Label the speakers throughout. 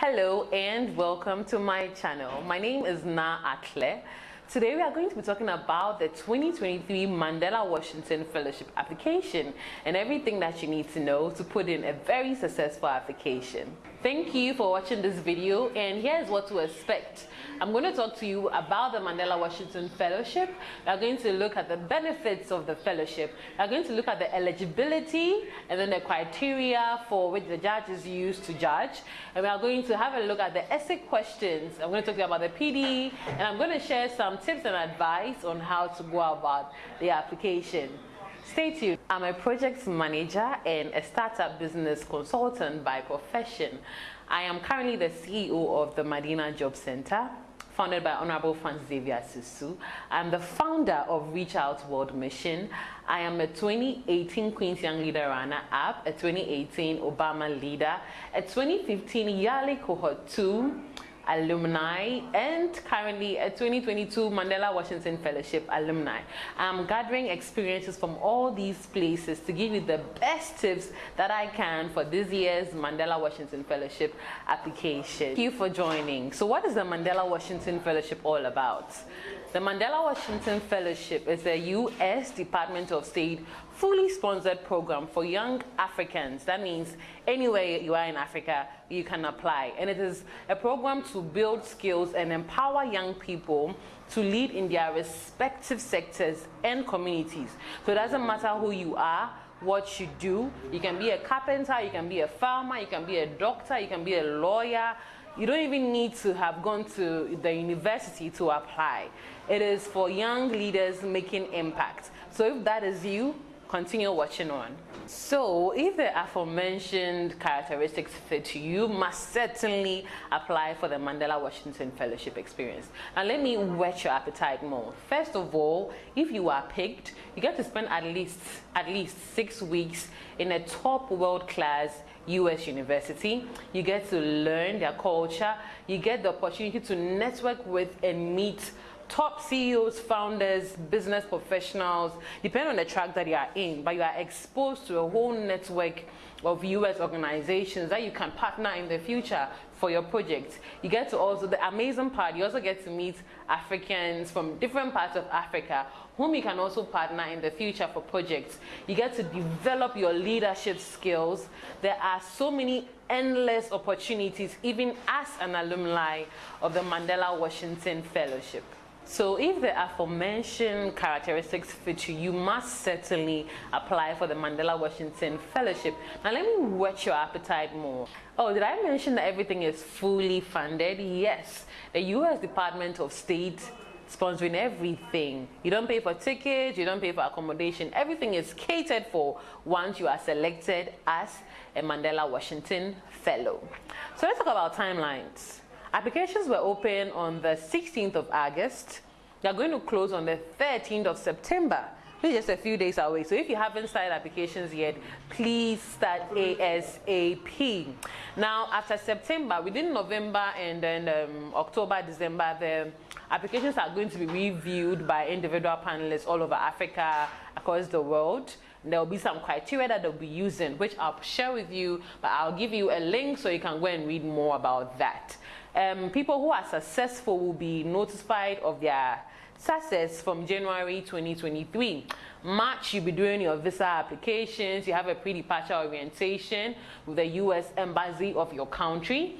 Speaker 1: Hello and welcome to my channel. My name is Na Atle. Today we are going to be talking about the 2023 Mandela Washington Fellowship application and everything that you need to know to put in a very successful application. Thank you for watching this video and here's what to expect. I'm going to talk to you about the Mandela Washington Fellowship. We are going to look at the benefits of the fellowship. We are going to look at the eligibility and then the criteria for which the judge is used to judge. And we are going to have a look at the essay questions. I'm going to talk to you about the PD and I'm going to share some tips and advice on how to go about the application. Stay tuned. I'm a project manager and a startup business consultant by profession. I am currently the CEO of the Madina Job Center founded by Honorable Francis Xavier Sosu. I'm the founder of Reach Out World Mission. I am a 2018 Queen's Young Leader runner-up, a 2018 Obama Leader, a 2015 YALI Cohort 2, alumni and currently a 2022 Mandela Washington Fellowship alumni. I'm gathering experiences from all these places to give you the best tips that I can for this year's Mandela Washington Fellowship application. Thank you for joining. So what is the Mandela Washington Fellowship all about? The Mandela Washington Fellowship is a U.S. Department of State fully sponsored program for young Africans. That means anywhere you are in Africa, you can apply. And it is a program to build skills and empower young people to lead in their respective sectors and communities. So it doesn't matter who you are, what you do. You can be a carpenter, you can be a farmer, you can be a doctor, you can be a lawyer. You don't even need to have gone to the university to apply. It is for young leaders making impact. So if that is you, continue watching on. So if the aforementioned characteristics fit you, you must certainly apply for the Mandela Washington Fellowship experience. Now let me whet your appetite more. First of all, if you are picked, you get to spend at least at least six weeks in a top world-class US university. You get to learn their culture. You get the opportunity to network with and meet top CEOs, founders, business professionals, depending on the track that you are in, but you are exposed to a whole network of US organizations that you can partner in the future for your project. You get to also, the amazing part, you also get to meet Africans from different parts of Africa whom you can also partner in the future for projects. You get to develop your leadership skills. There are so many endless opportunities even as an alumni of the Mandela Washington Fellowship. So if the aforementioned characteristics fit you, you must certainly apply for the Mandela Washington Fellowship. Now let me whet your appetite more. Oh, did I mention that everything is fully funded? Yes. The U.S. Department of State sponsoring everything. You don't pay for tickets, you don't pay for accommodation. Everything is catered for once you are selected as a Mandela Washington Fellow. So let's talk about timelines. Applications were open on the 16th of August. They are going to close on the 13th of September, is just a few days away. So if you haven't started applications yet, please start ASAP. Now, after September, within November and then um, October, December, the applications are going to be reviewed by individual panelists all over Africa, across the world there will be some criteria that they'll be using which I'll share with you but I'll give you a link so you can go and read more about that um, people who are successful will be notified of their success from January 2023. March, you'll be doing your visa applications. You have a pre-departure orientation with the U.S. Embassy of your country.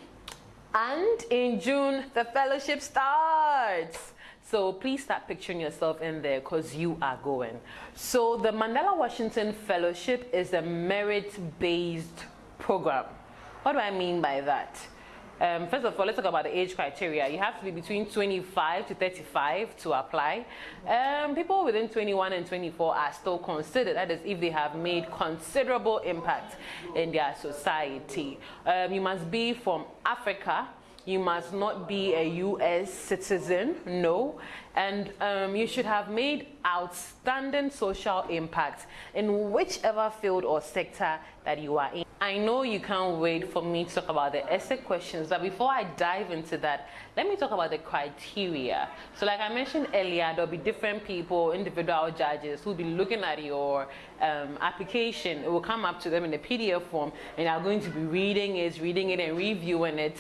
Speaker 1: And in June, the fellowship starts. So please start picturing yourself in there because you are going. So the Mandela Washington Fellowship is a merit-based program. What do I mean by that? Um, first of all, let's talk about the age criteria. You have to be between 25 to 35 to apply. Um, people within 21 and 24 are still considered, that is if they have made considerable impact in their society. Um, you must be from Africa, you must not be a US citizen, no. And um, you should have made outstanding social impact in whichever field or sector that you are in. I know you can't wait for me to talk about the essay questions, but before I dive into that, let me talk about the criteria. So like I mentioned earlier, there'll be different people, individual judges who'll be looking at your um, application. It will come up to them in a PDF form and they are going to be reading it, reading it and reviewing it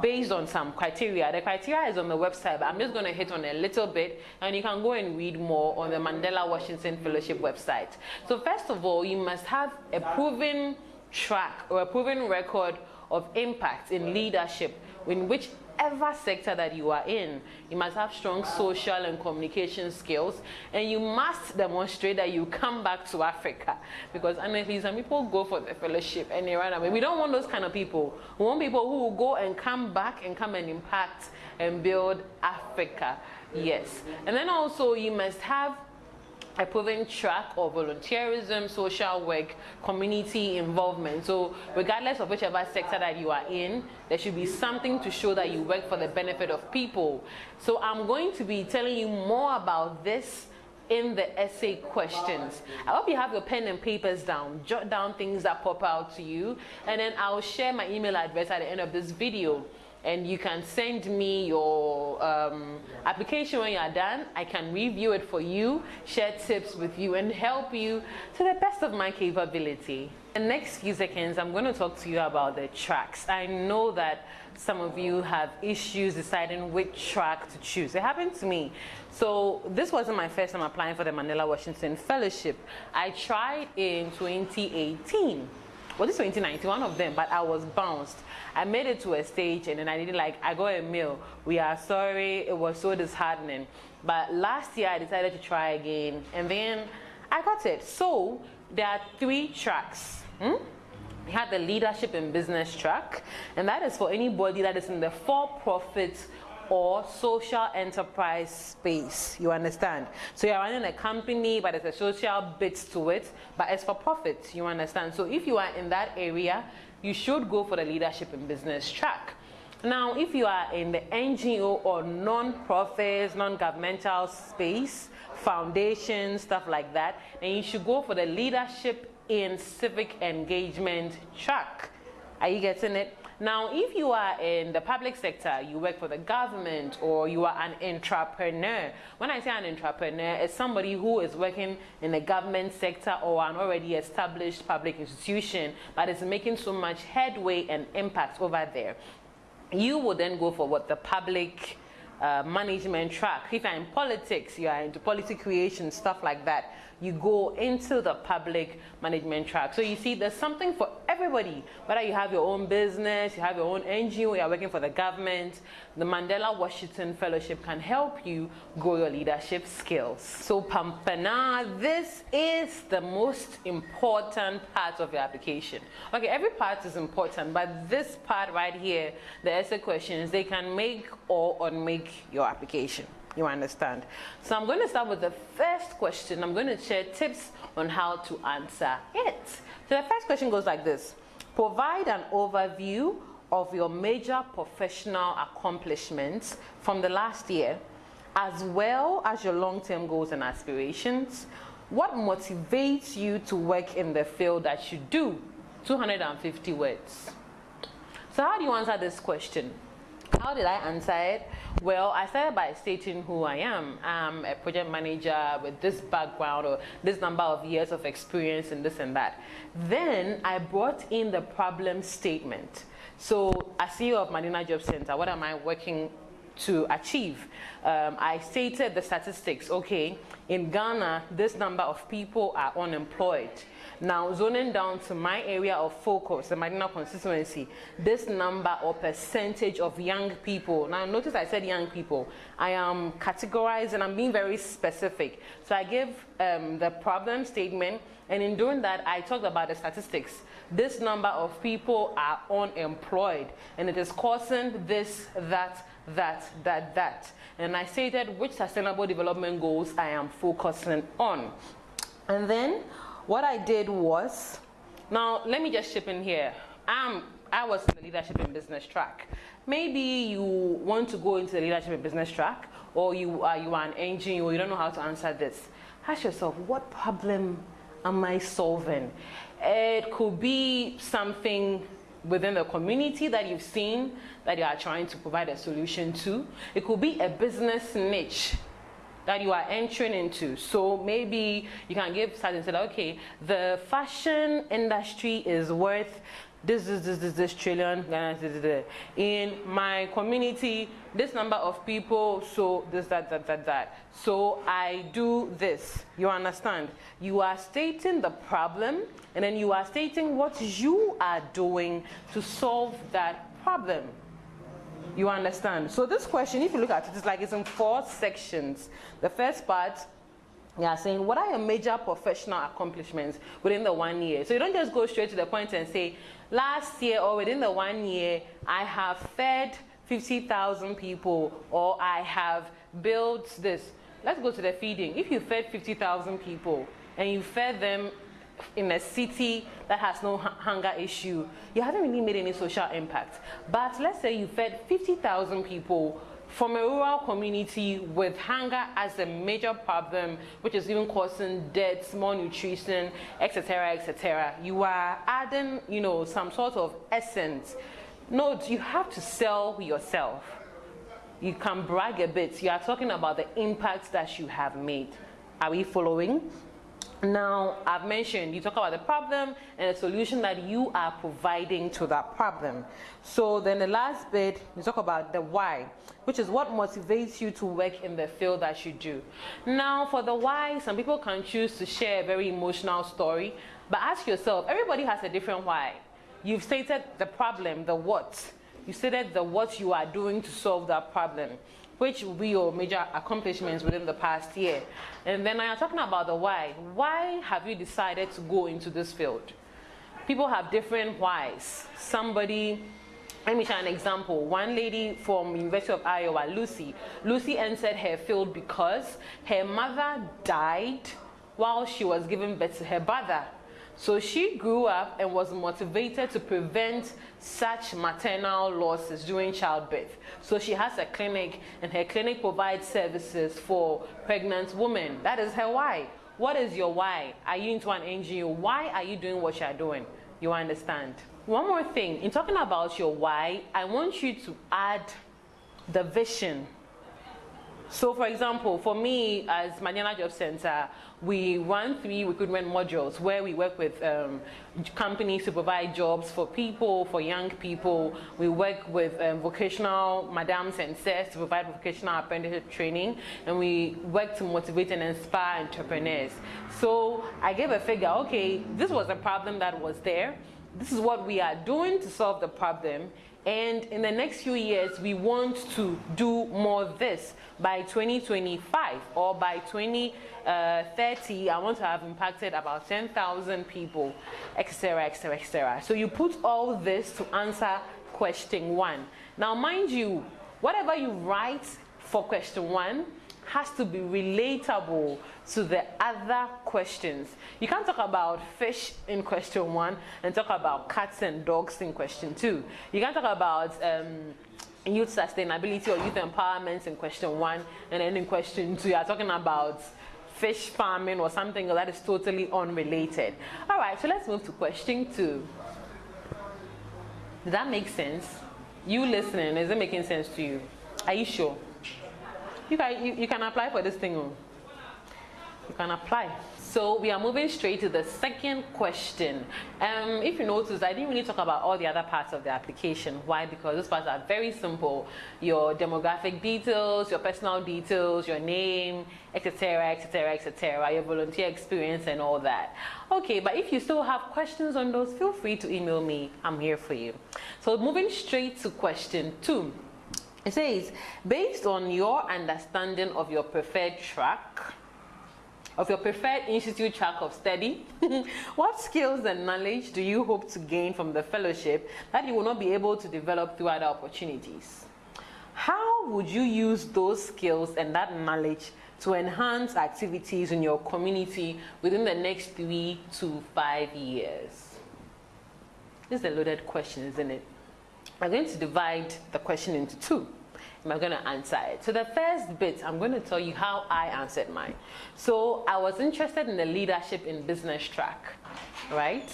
Speaker 1: based on some criteria. The criteria is on the website, but I'm just going to hit on a little bit and you can go and read more on the Mandela Washington Fellowship website. So first of all, you must have a proven track or a proven record of impact in leadership in whichever sector that you are in. You must have strong social and communication skills and you must demonstrate that you come back to Africa because honestly some people go for the fellowship and they run away. We don't want those kind of people. We want people who will go and come back and come and impact and build Africa. Yes. And then also you must have a proven track of volunteerism, social work, community involvement. So regardless of whichever sector that you are in, there should be something to show that you work for the benefit of people. So I'm going to be telling you more about this in the essay questions. I hope you have your pen and papers down. Jot down things that pop out to you. And then I'll share my email address at the end of this video and you can send me your um, application when you are done. I can review it for you, share tips with you, and help you to the best of my capability. In the next few seconds, I'm going to talk to you about the tracks. I know that some of you have issues deciding which track to choose. It happened to me. So this wasn't my first time applying for the Mandela Washington Fellowship. I tried in 2018 was it 2019? One of them, but I was bounced. I made it to a stage and then I didn't like, I got a mail. We are sorry, it was so disheartening. But last year I decided to try again and then I got it. So there are three tracks. Hmm? We had the leadership and business track, and that is for anybody that is in the for-profit or social enterprise space. You understand? So you're running a company, but there's a social bit to it, but it's for profit. You understand? So if you are in that area, you should go for the leadership and business track. Now, if you are in the NGO or non-profits, non-governmental space, foundations, stuff like that, then you should go for the leadership in civic engagement track. Are you getting it? Now, if you are in the public sector, you work for the government or you are an entrepreneur. When I say an entrepreneur, it's somebody who is working in the government sector or an already established public institution but is making so much headway and impact over there. You will then go for what the public uh, management track. If you're in politics, you are into policy creation, stuff like that you go into the public management track. So you see, there's something for everybody. Whether you have your own business, you have your own NGO, you're working for the government, the Mandela Washington Fellowship can help you grow your leadership skills. So Pampana, this is the most important part of your application. Okay, every part is important, but this part right here, the essay questions, they can make or unmake your application. You understand? So I'm going to start with the first question. I'm going to share tips on how to answer it. So the first question goes like this. Provide an overview of your major professional accomplishments from the last year, as well as your long-term goals and aspirations. What motivates you to work in the field that you do? 250 words. So how do you answer this question? How did I answer it? Well, I started by stating who I am. I'm a project manager with this background or this number of years of experience and this and that. Then I brought in the problem statement. So as CEO of Madina Job Center, what am I working to achieve. Um, I stated the statistics, okay, in Ghana, this number of people are unemployed. Now, zoning down to my area of focus, the Madina constituency, this number or percentage of young people, now notice I said young people, I am categorized and I'm being very specific. So I give um, the problem statement, and in doing that, I talked about the statistics. This number of people are unemployed, and it is causing this, that, that, that, that. And I stated which sustainable development goals I am focusing on. And then what I did was, now let me just chip in here. I'm, I was in the leadership and business track. Maybe you want to go into the leadership and business track, or you are, you are an engineer, or you don't know how to answer this. Ask yourself, what problem am I solving? It could be something within the community that you've seen that you are trying to provide a solution to. It could be a business niche that you are entering into. So maybe you can give stats and say, okay, the fashion industry is worth this, this, this, this, this trillion in my community, this number of people, so this, that, that, that, that. So I do this. You understand? You are stating the problem, and then you are stating what you are doing to solve that problem. You understand? So this question, if you look at it, it's like it's in four sections. The first part, you are saying, what are your major professional accomplishments within the one year? So you don't just go straight to the point and say, last year or within the one year, I have fed 50,000 people or I have built this. Let's go to the feeding. If you fed 50,000 people and you fed them in a city that has no hunger issue, you haven't really made any social impact. But let's say you fed 50,000 people from a rural community with hunger as a major problem, which is even causing deaths, malnutrition, etc., etc. You are adding, you know, some sort of essence. Note, you have to sell yourself. You can brag a bit. You are talking about the impact that you have made. Are we following? Now, I've mentioned, you talk about the problem and the solution that you are providing to that problem. So then the last bit, you talk about the why, which is what motivates you to work in the field that you do. Now, for the why, some people can choose to share a very emotional story, but ask yourself, everybody has a different why. You've stated the problem, the what. You stated the what you are doing to solve that problem which will be your major accomplishments within the past year. And then I am talking about the why. Why have you decided to go into this field? People have different whys. Somebody let me share an example. One lady from University of Iowa, Lucy. Lucy entered her field because her mother died while she was giving birth to her brother. So she grew up and was motivated to prevent such maternal losses during childbirth. So she has a clinic and her clinic provides services for pregnant women. That is her why. What is your why? Are you into an NGO? Why are you doing what you're doing? You understand? One more thing, in talking about your why, I want you to add the vision so for example, for me as Madina Job Center, we run three recruitment modules where we work with um, companies to provide jobs for people, for young people. We work with um, vocational madams and sirs to provide vocational apprenticeship training. And we work to motivate and inspire entrepreneurs. So I gave a figure, okay, this was a problem that was there. This is what we are doing to solve the problem and in the next few years, we want to do more of this. By 2025 or by 2030, uh, I want to have impacted about 10,000 people, etc., etc., etc. So you put all this to answer question one. Now, mind you, whatever you write for question one, has to be relatable to the other questions. You can't talk about fish in question one and talk about cats and dogs in question two. You can't talk about um, youth sustainability or youth empowerment in question one and then in question two you're talking about fish farming or something that is totally unrelated. All right, so let's move to question two. Does that make sense? You listening, is it making sense to you? Are you sure? You can, you, you can apply for this thing. Oh. You can apply. So we are moving straight to the second question. Um, if you notice, I didn't really talk about all the other parts of the application. Why? Because those parts are very simple. Your demographic details, your personal details, your name, etc., etc., etc., your volunteer experience and all that. Okay, but if you still have questions on those, feel free to email me. I'm here for you. So moving straight to question two. It says, based on your understanding of your preferred track, of your preferred institute track of study, what skills and knowledge do you hope to gain from the fellowship that you will not be able to develop through other opportunities? How would you use those skills and that knowledge to enhance activities in your community within the next three to five years? This is a loaded question, isn't it? I'm going to divide the question into two. I'm going to answer it. So the first bit, I'm going to tell you how I answered mine. So I was interested in the leadership in business track, right?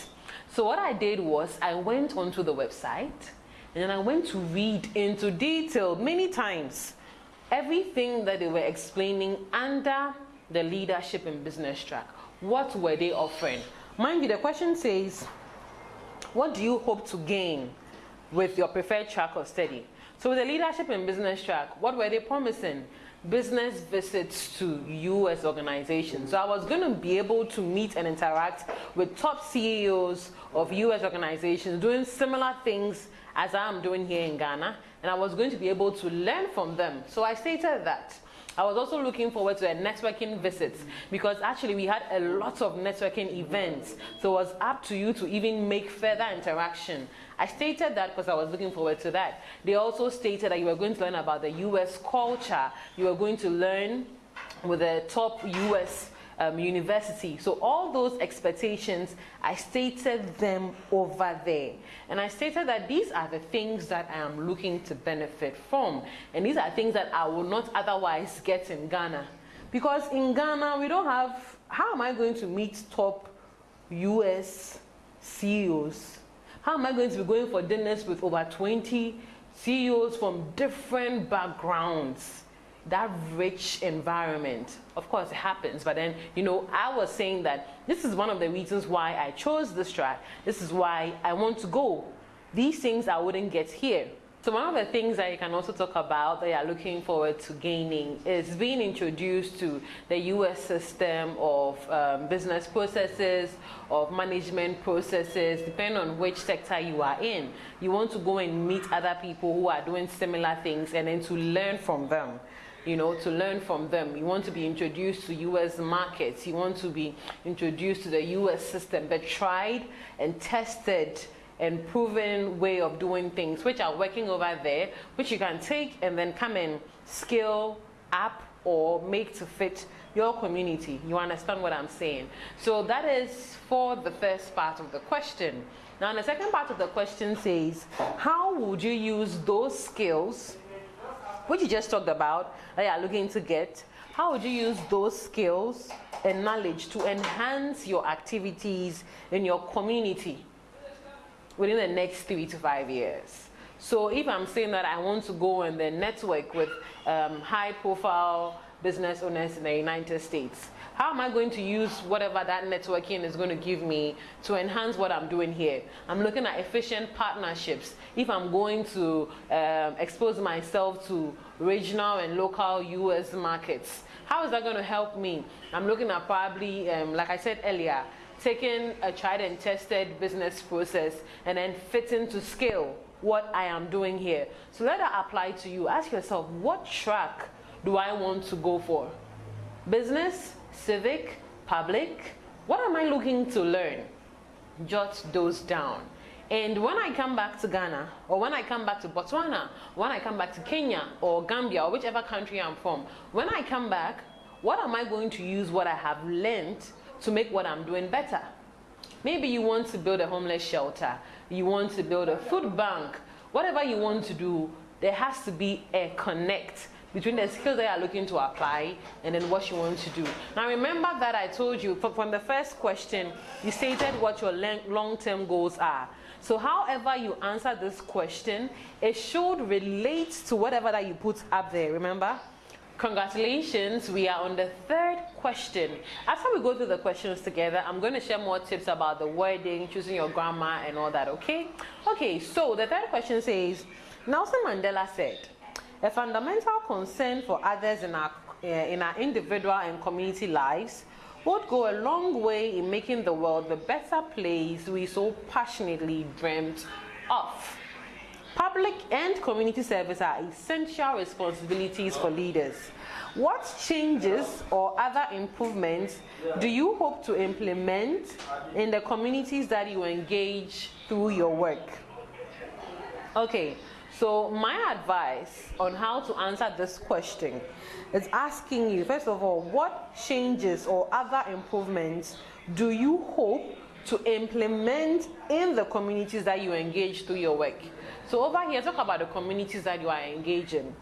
Speaker 1: So what I did was I went onto the website and then I went to read into detail many times everything that they were explaining under the leadership in business track. What were they offering? Mind you, the question says, what do you hope to gain with your preferred track of study? So with the leadership and business track, what were they promising? Business visits to US organizations. So I was going to be able to meet and interact with top CEOs of US organizations doing similar things as I'm doing here in Ghana. And I was going to be able to learn from them. So I stated that. I was also looking forward to a networking visits because actually we had a lot of networking events. So it was up to you to even make further interaction. I stated that because I was looking forward to that. They also stated that you were going to learn about the US culture. You were going to learn with the top US um, university. So all those expectations, I stated them over there. And I stated that these are the things that I am looking to benefit from. And these are things that I will not otherwise get in Ghana. Because in Ghana, we don't have, how am I going to meet top US CEOs? How am I going to be going for dinners with over 20 CEOs from different backgrounds? That rich environment. Of course, it happens, but then, you know, I was saying that this is one of the reasons why I chose this track. This is why I want to go. These things I wouldn't get here. So one of the things that you can also talk about that you're looking forward to gaining is being introduced to the US system of um, business processes, of management processes, depending on which sector you are in. You want to go and meet other people who are doing similar things and then to learn from them you know, to learn from them. You want to be introduced to US markets. You want to be introduced to the US system, the tried and tested and proven way of doing things, which are working over there, which you can take and then come and scale up or make to fit your community. You understand what I'm saying? So that is for the first part of the question. Now, the second part of the question says, how would you use those skills which you just talked about, that you are looking to get, how would you use those skills and knowledge to enhance your activities in your community within the next three to five years? So if I'm saying that I want to go and then network with um, high profile business owners in the United States, how am I going to use whatever that networking is going to give me to enhance what I'm doing here? I'm looking at efficient partnerships. If I'm going to um, expose myself to regional and local US markets, how is that going to help me? I'm looking at probably, um, like I said earlier, taking a tried and tested business process and then fitting to scale what I am doing here. So let that apply to you. Ask yourself, what track do I want to go for? Business, civic, public. What am I looking to learn? Jot those down. And when I come back to Ghana, or when I come back to Botswana, when I come back to Kenya or Gambia or whichever country I'm from, when I come back, what am I going to use what I have learned to make what I'm doing better? Maybe you want to build a homeless shelter, you want to build a food bank, whatever you want to do, there has to be a connect between the skills that you are looking to apply and then what you want to do. Now remember that I told you from the first question, you stated what your long-term goals are. So however you answer this question, it should relate to whatever that you put up there, remember? Congratulations, we are on the third question. After we go through the questions together, I'm going to share more tips about the wording, choosing your grammar and all that, okay? Okay, so the third question says, Nelson Mandela said, a fundamental concern for others in our, uh, in our individual and community lives would go a long way in making the world the better place we so passionately dreamt of. Public and community service are essential responsibilities for leaders. What changes or other improvements do you hope to implement in the communities that you engage through your work? Okay, so my advice on how to answer this question is asking you, first of all, what changes or other improvements do you hope to implement in the communities that you engage through your work? So over here, talk about the communities that you are engaging.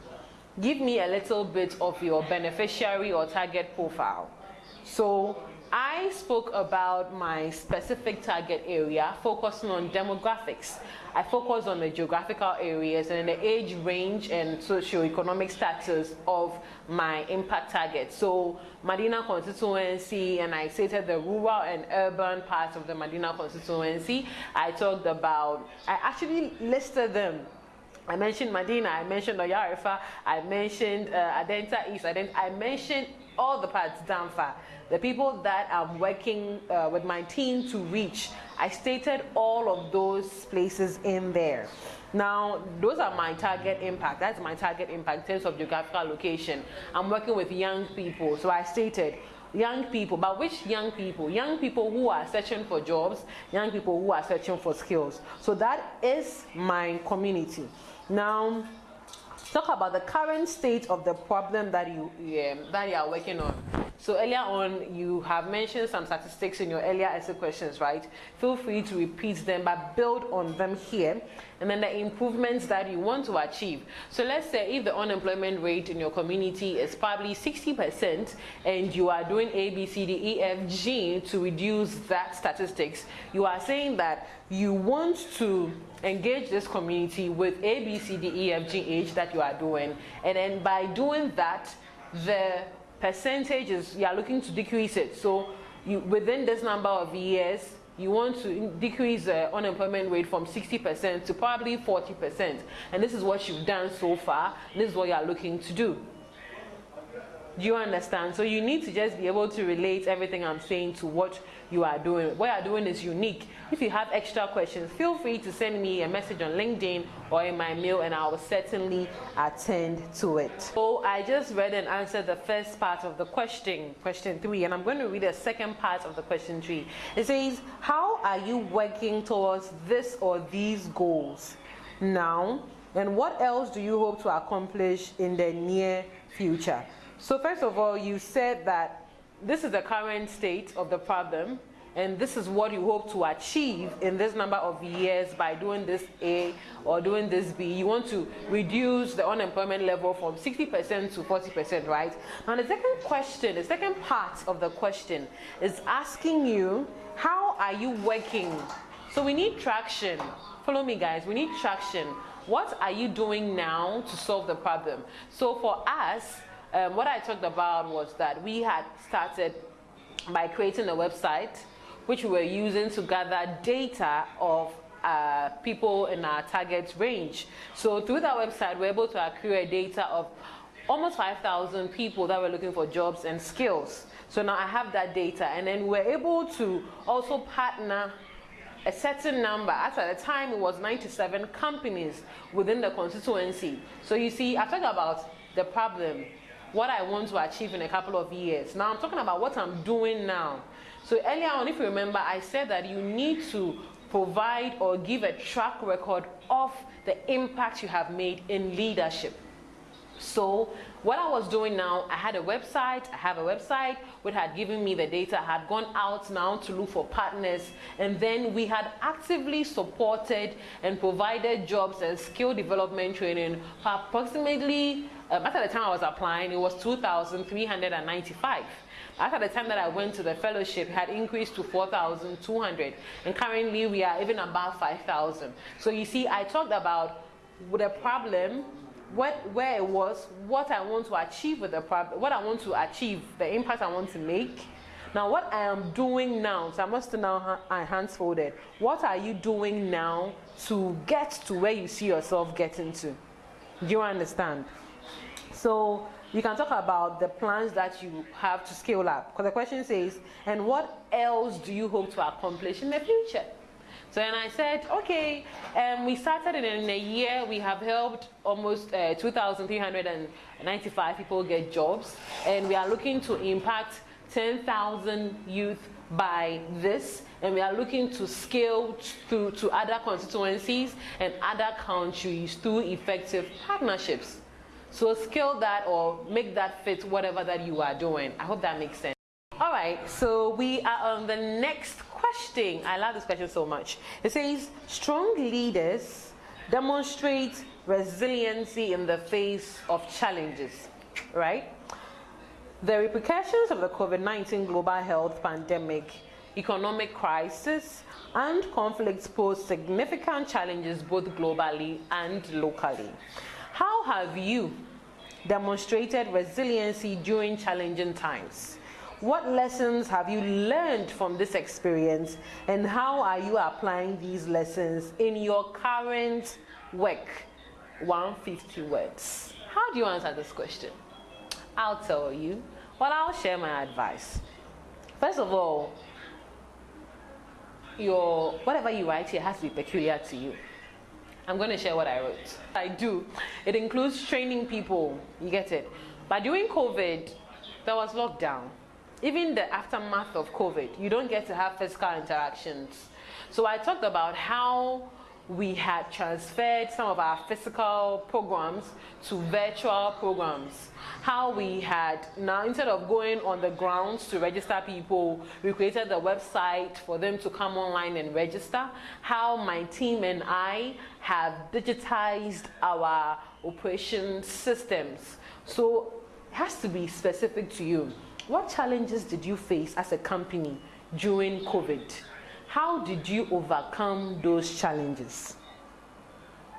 Speaker 1: Give me a little bit of your beneficiary or target profile. So I spoke about my specific target area, focusing on demographics. I focus on the geographical areas and the age range and socio-economic status of my impact target. So Madina constituency, and I stated the rural and urban parts of the Madina constituency. I talked about, I actually listed them I mentioned Madina, I mentioned Oyarifa, I mentioned uh, Adenta East, I mentioned all the parts, Danfa. The people that I'm working uh, with my team to reach, I stated all of those places in there. Now, those are my target impact. That's my target impact in terms of geographical location. I'm working with young people. So I stated young people, but which young people? Young people who are searching for jobs, young people who are searching for skills. So that is my community. Now, talk about the current state of the problem that you um, that you are working on. So earlier on, you have mentioned some statistics in your earlier essay questions, right? Feel free to repeat them, but build on them here. And then the improvements that you want to achieve. So let's say if the unemployment rate in your community is probably 60% and you are doing A, B, C, D, E, F, G to reduce that statistics, you are saying that you want to engage this community with A, B, C, D, E, F, G, H that you are doing. And then by doing that, the percentages, you are looking to decrease it. So you, within this number of years, you want to decrease the unemployment rate from 60% to probably 40%. And this is what you've done so far. This is what you are looking to do. Do you understand? So you need to just be able to relate everything I'm saying to what you are doing. What you are doing is unique. If you have extra questions, feel free to send me a message on LinkedIn or in my mail and I will certainly attend to it. So I just read and answered the first part of the question, question three, and I'm going to read the second part of the question three. It says, how are you working towards this or these goals now? And what else do you hope to accomplish in the near future? So first of all, you said that this is the current state of the problem and this is what you hope to achieve in this number of years by doing this A or doing this B. You want to reduce the unemployment level from 60% to 40%, right? Now the second question, the second part of the question is asking you, how are you working? So we need traction. Follow me guys, we need traction. What are you doing now to solve the problem? So for us, um, what I talked about was that we had started by creating a website which we were using to gather data of uh, people in our target range. So through that website, we're able to accrue data of almost 5,000 people that were looking for jobs and skills. So now I have that data and then we're able to also partner a certain number. At the time, it was 97 companies within the constituency. So you see, I talked about the problem, what I want to achieve in a couple of years. Now I'm talking about what I'm doing now. So earlier on, if you remember, I said that you need to provide or give a track record of the impact you have made in leadership. So what I was doing now, I had a website, I have a website which had given me the data, I had gone out now to look for partners, and then we had actively supported and provided jobs and skill development training for approximately, um, after the time I was applying, it was 2,395. After the time that I went to the fellowship, it had increased to 4,200, and currently we are even above 5,000. So you see, I talked about the problem what, where it was, what I want to achieve with the problem, what I want to achieve, the impact I want to make. Now, what I am doing now, so I must now ha hands folded. What are you doing now to get to where you see yourself getting to? Do you understand? So you can talk about the plans that you have to scale up. Because the question says, and what else do you hope to accomplish in the future? So then I said, okay, um, we started in, a year, we have helped almost uh, 2,395 people get jobs, and we are looking to impact 10,000 youth by this, and we are looking to scale to, to other constituencies and other countries through effective partnerships. So scale that or make that fit whatever that you are doing. I hope that makes sense. All right, so we are on the next question. I love this question so much. It says, strong leaders demonstrate resiliency in the face of challenges, right? The repercussions of the COVID-19 global health pandemic, economic crisis, and conflicts pose significant challenges both globally and locally. How have you demonstrated resiliency during challenging times? What lessons have you learned from this experience and how are you applying these lessons in your current work? 150 words. How do you answer this question? I'll tell you. Well, I'll share my advice. First of all, your whatever you write here has to be peculiar to you. I'm going to share what I wrote. I do. It includes training people. You get it. But during COVID, there was lockdown. Even the aftermath of COVID, you don't get to have physical interactions. So I talked about how we had transferred some of our physical programs to virtual programs. How we had now, instead of going on the grounds to register people, we created the website for them to come online and register. How my team and I have digitized our operation systems. So it has to be specific to you. What challenges did you face as a company during COVID? How did you overcome those challenges?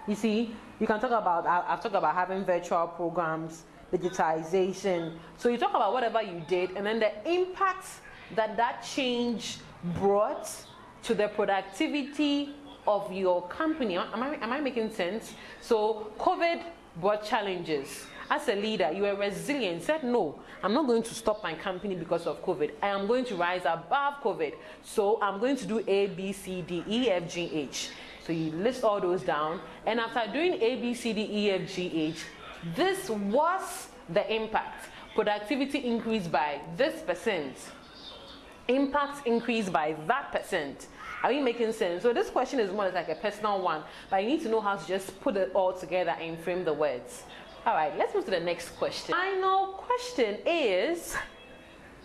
Speaker 1: You see, you can talk about, I've talked about having virtual programs, digitization. So you talk about whatever you did and then the impact that that change brought to the productivity of your company. Am I, am I making sense? So COVID brought challenges as a leader, you were resilient, said, no, I'm not going to stop my company because of COVID. I am going to rise above COVID. So I'm going to do A, B, C, D, E, F, G, H. So you list all those down. And after doing A, B, C, D, E, F, G, H, this was the impact. Productivity increased by this percent. Impact increased by that percent. Are we making sense? So this question is more like a personal one, but you need to know how to just put it all together and frame the words. All right, let's move to the next question. Final question is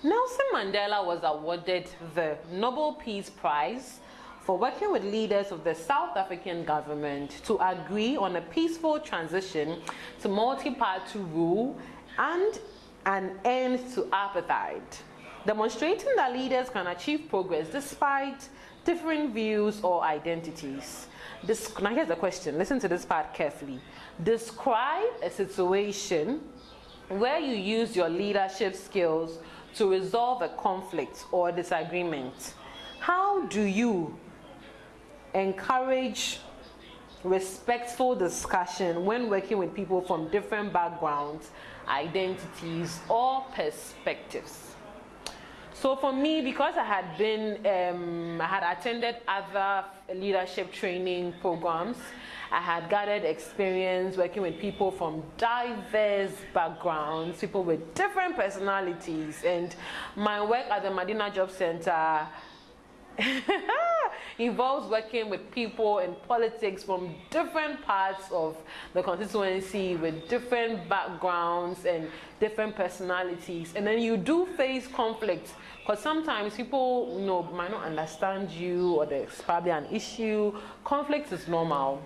Speaker 1: Nelson Mandela was awarded the Nobel Peace Prize for working with leaders of the South African government to agree on a peaceful transition to multi-party rule and an end to apartheid, demonstrating that leaders can achieve progress despite different views or identities. This, now here's the question, listen to this part carefully. Describe a situation where you use your leadership skills to resolve a conflict or disagreement. How do you encourage respectful discussion when working with people from different backgrounds, identities, or perspectives? So for me, because I had been, um, I had attended other leadership training programs, I had gathered experience working with people from diverse backgrounds, people with different personalities, and my work at the Madina Job Center involves working with people in politics from different parts of the constituency with different backgrounds and different personalities. And then you do face conflict because sometimes people you know, might not understand you or there's probably an issue. Conflict is normal.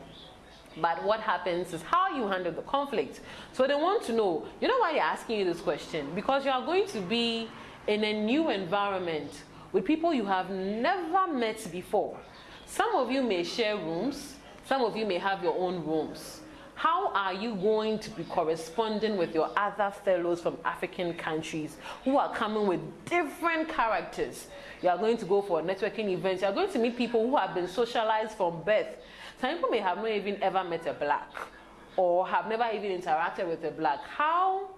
Speaker 1: But what happens is how you handle the conflict. So they want to know, you know why they're asking you this question? Because you are going to be in a new environment with people you have never met before. Some of you may share rooms, some of you may have your own rooms. How are you going to be corresponding with your other fellows from African countries who are coming with different characters? You are going to go for networking events. You are going to meet people who have been socialized from birth. Some people may have not even ever met a black or have never even interacted with a black. How,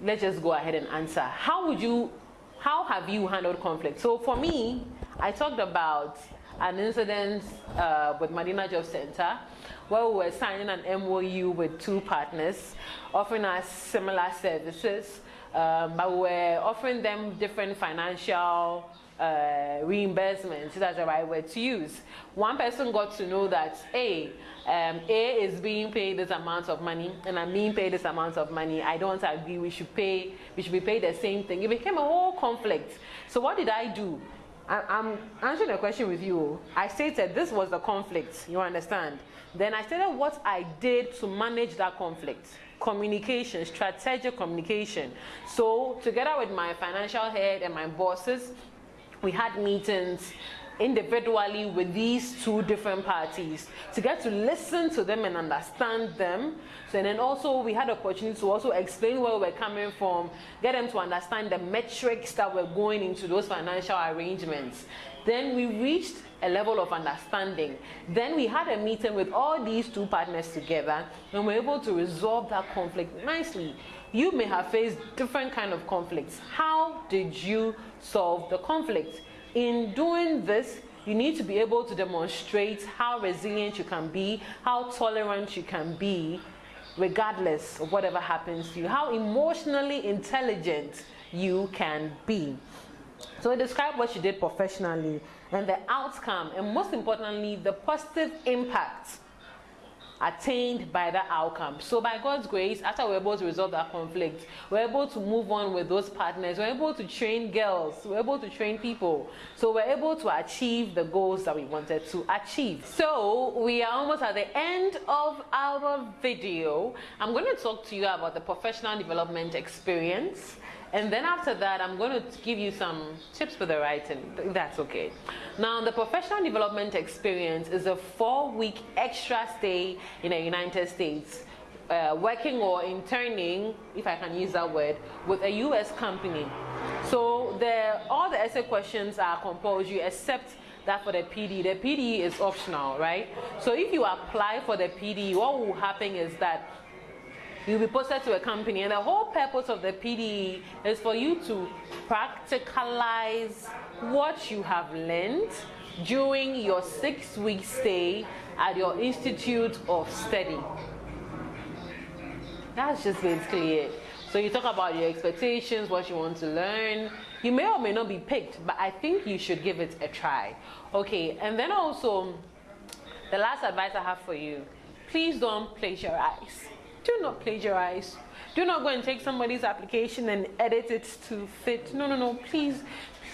Speaker 1: let's just go ahead and answer. How would you, how have you handled conflict? So for me, I talked about an incident uh, with Madina Job Center where we were signing an MOU with two partners offering us similar services, um, but we were offering them different financial uh, reimbursements, that's the right word to use. One person got to know that, A, um, A is being paid this amount of money, and I'm being paid this amount of money. I don't agree. We should pay. We should be paid the same thing. It became a whole conflict. So what did I do? I, am answering a question with you. I stated this was the conflict, you understand? Then I stated what I did to manage that conflict. communication, strategic communication. So together with my financial head and my bosses, we had meetings individually with these two different parties to get to listen to them and understand them. So and then also we had opportunity to also explain where we're coming from, get them to understand the metrics that were going into those financial arrangements. Then we reached a level of understanding. Then we had a meeting with all these two partners together and we're able to resolve that conflict nicely. You may have faced different kind of conflicts. How did you solve the conflict? In doing this, you need to be able to demonstrate how resilient you can be, how tolerant you can be, regardless of whatever happens to you, how emotionally intelligent you can be. So describe what you did professionally and the outcome, and most importantly, the positive impact attained by that outcome. So by God's grace, after we're able to resolve that conflict, we're able to move on with those partners. We're able to train girls. We're able to train people. So we're able to achieve the goals that we wanted to achieve. So we are almost at the end of our video. I'm going to talk to you about the professional development experience and then after that, I'm going to give you some tips for the writing. That's okay. Now, the professional development experience is a four-week extra stay in the United States. Uh, working or interning, if I can use that word, with a U.S. company. So the, all the essay questions are compulsory except that for the PD. The PD is optional, right? So if you apply for the PD, what will happen is that you'll be posted to a company and the whole purpose of the PDE is for you to practicalize what you have learned during your six week stay at your institute of study. That's just basically it. So you talk about your expectations, what you want to learn. You may or may not be picked, but I think you should give it a try. Okay, and then also, the last advice I have for you, please don't plagiarize. Do not plagiarize. Do not go and take somebody's application and edit it to fit. No, no, no. Please,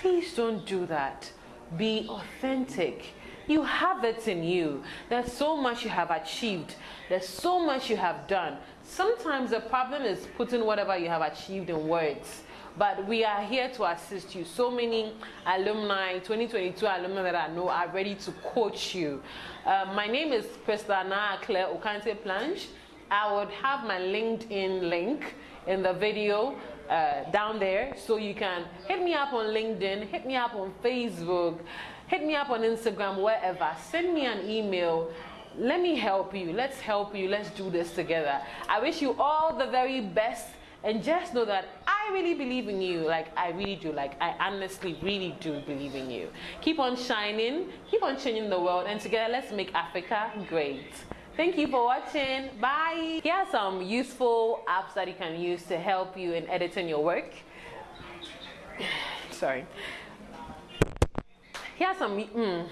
Speaker 1: please don't do that. Be authentic. You have it in you. There's so much you have achieved. There's so much you have done. Sometimes the problem is putting whatever you have achieved in words. But we are here to assist you. So many alumni, 2022 alumni that I know are ready to coach you. Uh, my name is Christana Claire Okante Planche. I would have my LinkedIn link in the video uh, down there so you can hit me up on LinkedIn, hit me up on Facebook, hit me up on Instagram, wherever. Send me an email. Let me help you. Let's help you. Let's do this together. I wish you all the very best and just know that I really believe in you. Like, I really do. Like, I honestly really do believe in you. Keep on shining, keep on changing the world, and together let's make Africa great. Thank you for watching. Bye. Here are some useful apps that you can use to help you in editing your work. Sorry. Here are some mm,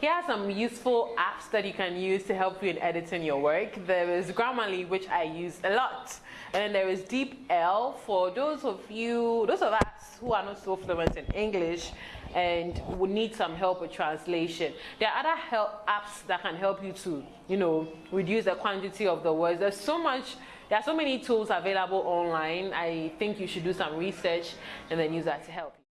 Speaker 1: here are some useful apps that you can use to help you in editing your work. There is Grammarly, which I use a lot. And then there is DeepL for those of you, those of us who are not so fluent in English and would need some help with translation. There are other help apps that can help you to, you know, reduce the quantity of the words. There's so much, there are so many tools available online. I think you should do some research and then use that to help you.